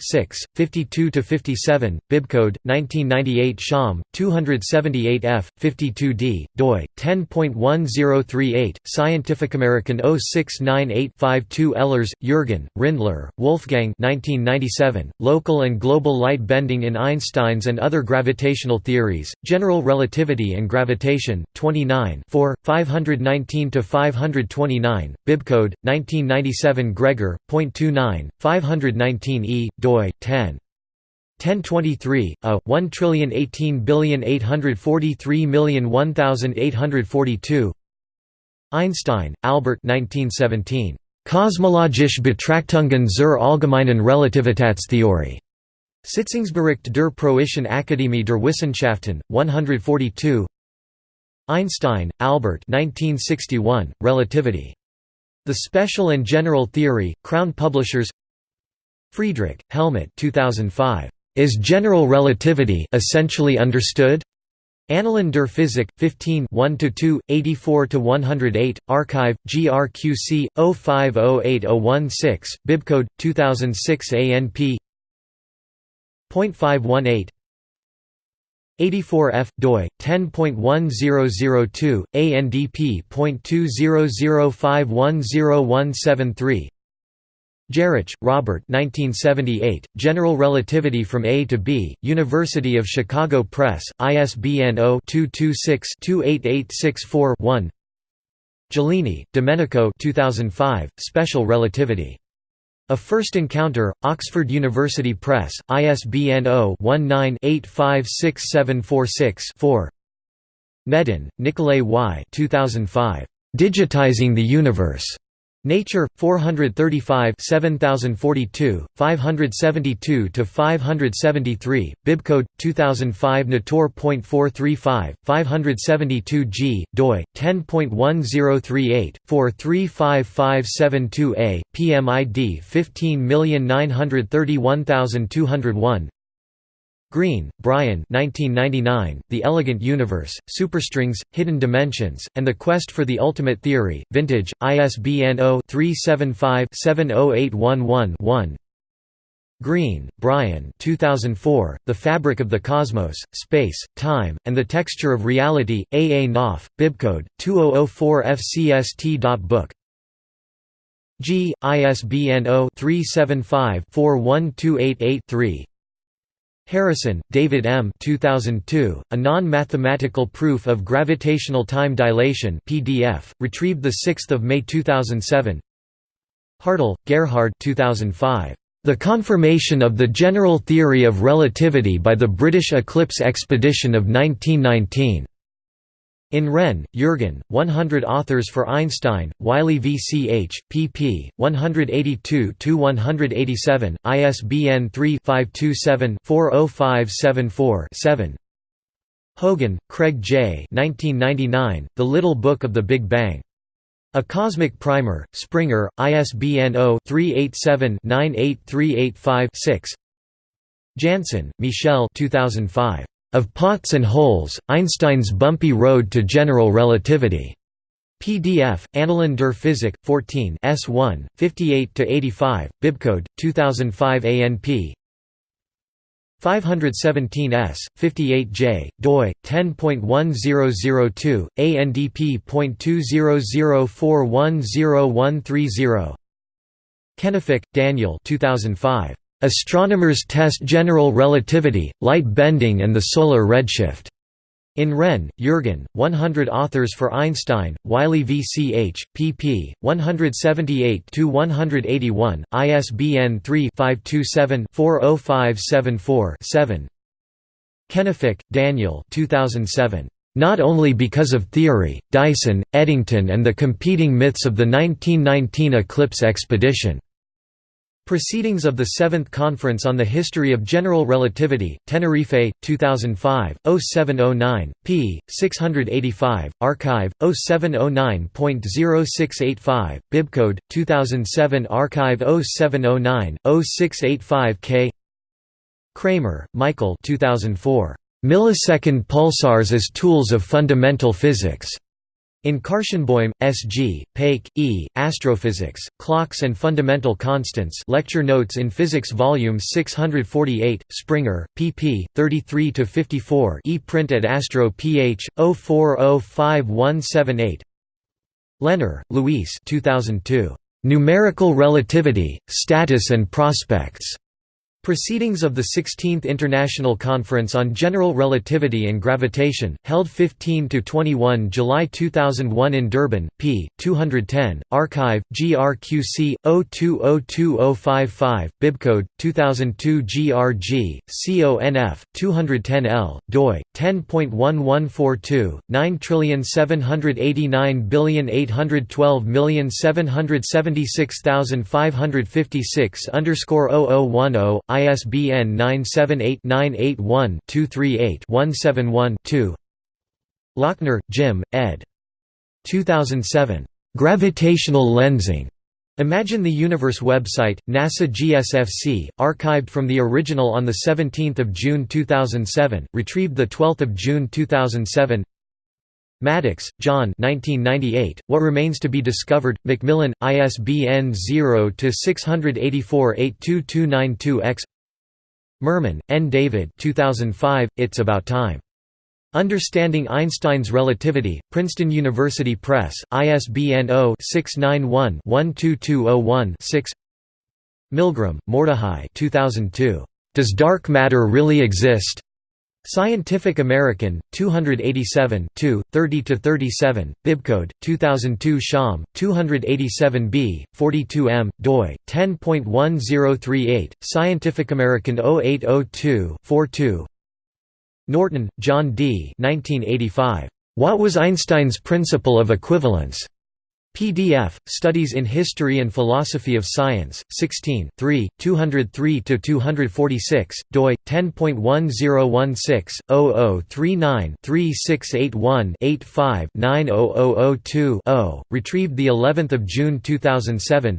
52–57, Bibcode, 19 1998 Sham, 278 f. 52d, doi, 10.1038, Scientific American 069852 Ehlers, Jürgen, Rindler, Wolfgang 1997, Local and Global Light Bending in Einstein's and Other Gravitational Theories, General Relativity and Gravitation, 29 4, 519–529, Bibcode, 1997 Gregor, .29, 519e, doi, 10. 1023, a 1180843001842 Einstein, Albert 1917. Kosmologische Betrachtungen zur allgemeinen Relativitätstheorie. Sitzungsbericht der Preußischen Akademie der Wissenschaften, 142 Einstein, Albert 1961, Relativity. The Special and General Theory, Crown Publishers Friedrich, Helmut 2005. Is general relativity essentially understood? Annalen der Physik, 15 1–2, 84–108, Archive, GRQC, 050816, Bibcode, 2006 ANP 0.518 84F doi 10.1002 ANDP.200510173 Geroch, Robert 1978, General Relativity from A to B, University of Chicago Press, ISBN 0-226-28864-1 Giulini, Domenico 2005, Special Relativity. A First Encounter, Oxford University Press, ISBN 0-19-856746-4 Gnedin, Nikolay Y. 2005. Digitizing the Universe. Nature 435 7042 572 to 573 bibcode 2005 nator.435 572 g doi 10.1038 435572a PMID 15931201 Greene, Brian 1999, The Elegant Universe, Superstrings, Hidden Dimensions, and the Quest for the Ultimate Theory, Vintage, ISBN 0-375-70811-1 Greene, Brian 2004, The Fabric of the Cosmos, Space, Time, and the Texture of Reality, A. A. Knopf, Bibcode, 2004fcst.book G. ISBN 0-375-41288-3 Harrison, David M. 2002, A Non-Mathematical Proof of Gravitational Time Dilation PDF, retrieved 6 May 2007 Hartel, Gerhard 2005. The Confirmation of the General Theory of Relativity by the British Eclipse Expedition of 1919. In Renn, Jürgen, 100 Authors for Einstein, Wiley VCH, pp. 182–187, ISBN 3-527-40574-7 Hogan, Craig J. 1999, the Little Book of the Big Bang. A Cosmic Primer, Springer, ISBN 0-387-98385-6 Janssen, Michel 2005. Of Pots and Holes, Einstein's Bumpy Road to General Relativity. PDF, Annalen der Physik, 14 S1, 58–85, Bibcode, 2005 ANP 517S, 58J, doi, 10.1002, ANDP.200410130 Kennefick, Daniel 2005. Astronomers test general relativity, light bending and the solar redshift. In Renn, Jürgen, 100 Authors for Einstein, Wiley VCH, pp. 178–181, ISBN 3-527-40574-7 Kennefick, Daniel 2007. Not only because of theory, Dyson, Eddington and the competing myths of the 1919 eclipse expedition. Proceedings of the Seventh Conference on the History of General Relativity, Tenerife, 2005, 0709, p. 685, archive, 0709.0685, bibcode, 2007 archive 0709, 0685 k Kramer, Michael 2004. Millisecond pulsars as tools of fundamental physics. In Karshenboim, S.G., Peik, E., Astrophysics, Clocks and Fundamental Constants Lecture Notes in Physics Volume 648, Springer, pp. 33–54 e-print at Astro ph. 0405178 Lehner, Luis 2002. Numerical Relativity, Status and Prospects. Proceedings of the 16th International Conference on General Relativity and Gravitation, held 15–21 July 2001 in Durban, p. 210, Archive, GRQC, 0202055, Bibcode, 2002 GRG, CONF, 210L, doi, 10.1142, 9789812776556 underscore 0010, ISBN 978-981-238-171-2 Lochner, Jim, ed. 2007. Gravitational Lensing. Imagine the Universe website, NASA GSFC, archived from the original on 17 June 2007, retrieved 12 June 2007 Maddox, John 1998, What Remains to be Discovered, Macmillan, ISBN 0-684-82292-X Mermin, N. David 2005, It's About Time. Understanding Einstein's Relativity, Princeton University Press, ISBN 0-691-12201-6 Milgrom, Mordechai 2002. Does Dark Matter Really Exist? Scientific American, 287 30–37, bibcode, 2002 Sham, 287b, 42m, doi, 10.1038, Scientific American 0802 42 Norton, John D. 1985. What was Einstein's principle of equivalence? PDF, Studies in History and Philosophy of Science, 16 3, 203–246, doi, 10.1016-0039-3681-85-90002-0, retrieved of June 2007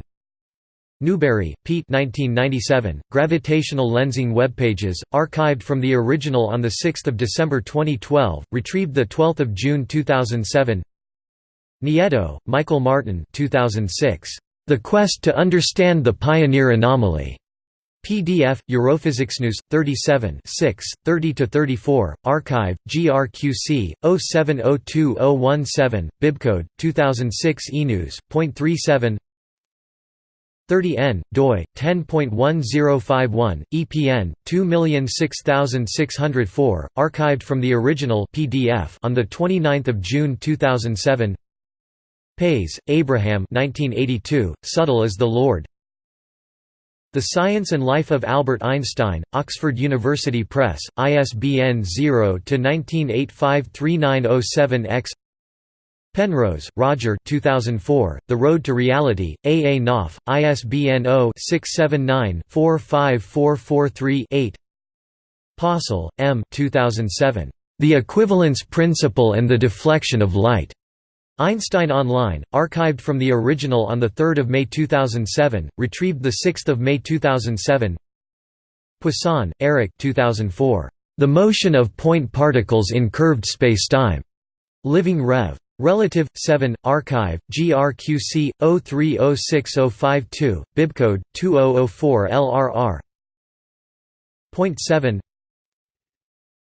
Newbury, Pete 1997, Gravitational Lensing Webpages, archived from the original on 6 December 2012, retrieved 12 June 2007 Nieto, Michael Martin 2006, The Quest to Understand the Pioneer Anomaly. PDF, News, 37 6, 30–34, Archive, GRQC, 0702-017, Bibcode, 2006 eNews.37 30N, doi, 10.1051, EPN, 2006604, archived from the original PDF on 29 June 2007 Pais, Abraham 1982, Subtle as the Lord The Science and Life of Albert Einstein, Oxford University Press, ISBN 0-19853907-X Penrose, Roger 2004, The Road to Reality, A. A. Knopf, ISBN 0-679-45443-8 Possel, M. 2007, The Equivalence Principle and the Deflection of Light. Einstein Online, archived from the original on 3 May 2007, retrieved 6 May 2007 Poisson, Eric 2004, The Motion of Point Particles in Curved Spacetime. Living Rev. Relative 7 Archive GRQC 0306052 Bibcode 2004 LRR Point 7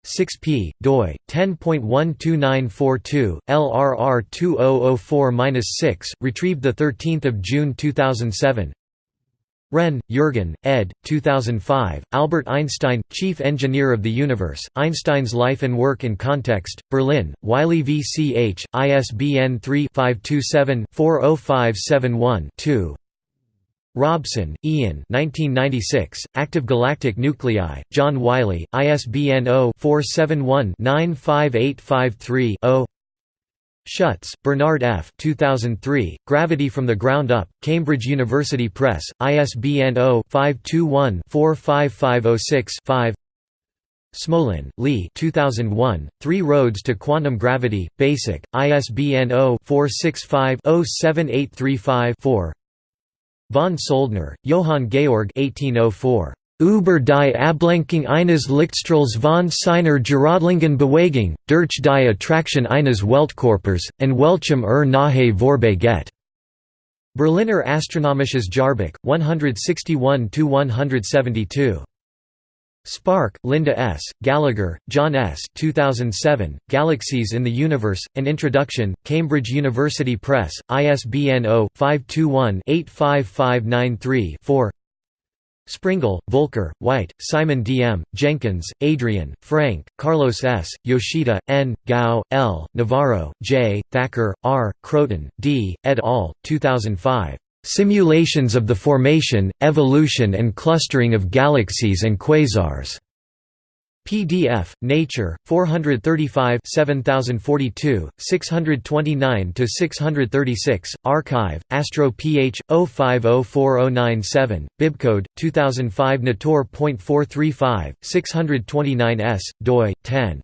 6p doi 10.12942 LRR 2004-6 retrieved 13 June 2007 Renn, Jürgen, ed. 2005, Albert Einstein, Chief Engineer of the Universe, Einstein's Life and Work in Context, Berlin, Wiley VCH, ISBN 3-527-40571-2 Robson, Ian. 1996, Active Galactic Nuclei, John Wiley, ISBN 0-471-95853-0 Schutz, Bernard F. 2003, Gravity from the Ground Up, Cambridge University Press, ISBN 0-521-45506-5 Smolin, Lee. 2001, Three Roads to Quantum Gravity, Basic, ISBN 0-465-07835-4 Von Soldner, Johann Georg 1804. Über die Ablenkung eines Lichtstrahls von seiner Geradlingen Bewegung, durch die Attraktion eines Weltkörpers, en welchem er nahe vorbei geht. Berliner Astronomisches Jahrbuch, 161–172. Sparke, Linda S., Gallagher, John S. 2007, Galaxies in the Universe, An Introduction, Cambridge University Press, ISBN 0-521-85593-4 Springel, Volker, White, Simon D. M., Jenkins, Adrian, Frenk, Carlos S., Yoshida, N., Gao, L., Navarro, J., Thacker, R., Croton, D., et al., 2005. Simulations of the Formation, Evolution and Clustering of Galaxies and Quasars. PDF, Nature, 435 7042, 629–636, Archive, Astro Ph. 0504097, Bibcode, 2005 Nator.435, 629s, doi, 10.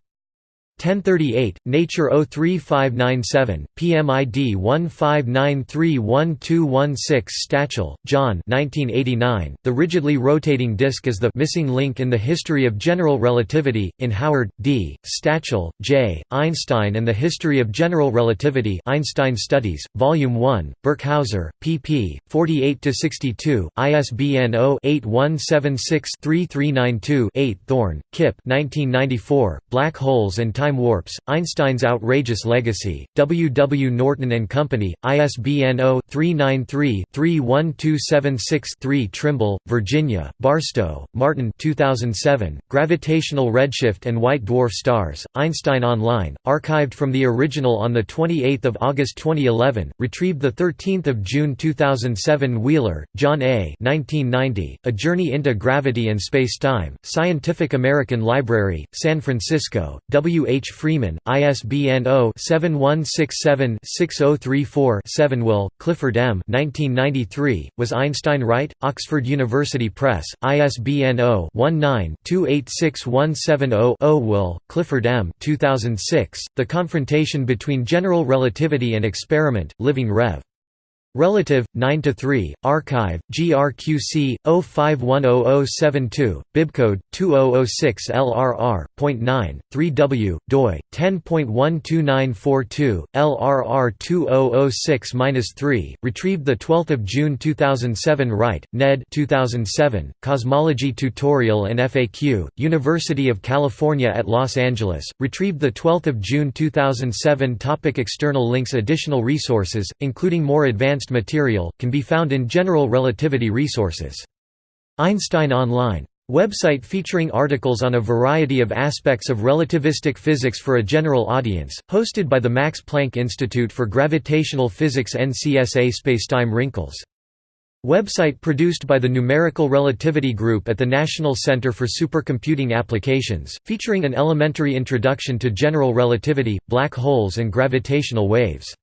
1038, Nature 03597, PMID 15931216 Stachel, John 1989, The rigidly rotating disk is the missing link in the history of general relativity, in Howard, D., Stachel, J., Einstein and the History of General Relativity Einstein Studies, Volume 1, Birkhauser, pp. 48–62, ISBN 0-8176-3392-8 Thorne, Kip 1994, Black Holes and Time Time Warps, Einstein's Outrageous Legacy, W. W. Norton and Company, ISBN 0-393-31276-3 Trimble, Virginia, Barstow, Martin 2007, Gravitational Redshift and White Dwarf Stars, Einstein Online, archived from the original on 28 August 2011, retrieved 13 June 2007 Wheeler, John A. 1990, A Journey into Gravity and Spacetime, Scientific American Library, San Francisco, W. H. H. Freeman, ISBN 0-7167-6034-7 Will, Clifford M. 1993, Was Einstein Right? Oxford University Press, ISBN 0-19-286170-0 Will, Clifford M. 2006, The Confrontation Between General Relativity and Experiment, Living Rev. Relative, 9 to 3, Archive, GRQC 05100072, bibcode 2006 LRR. 9, 3W, doi 10.12942, LRR 2006-3, retrieved the 12th of June 2007. Wright, Ned. 2007, Cosmology Tutorial and FAQ, University of California at Los Angeles, retrieved the 12th of June 2007. Topic external links Additional resources, including more advanced material, can be found in General Relativity resources. Einstein Online. Website featuring articles on a variety of aspects of relativistic physics for a general audience, hosted by the Max Planck Institute for Gravitational Physics NCSA Spacetime Wrinkles. Website produced by the Numerical Relativity Group at the National Center for Supercomputing Applications, featuring an elementary introduction to general relativity, black holes and gravitational waves.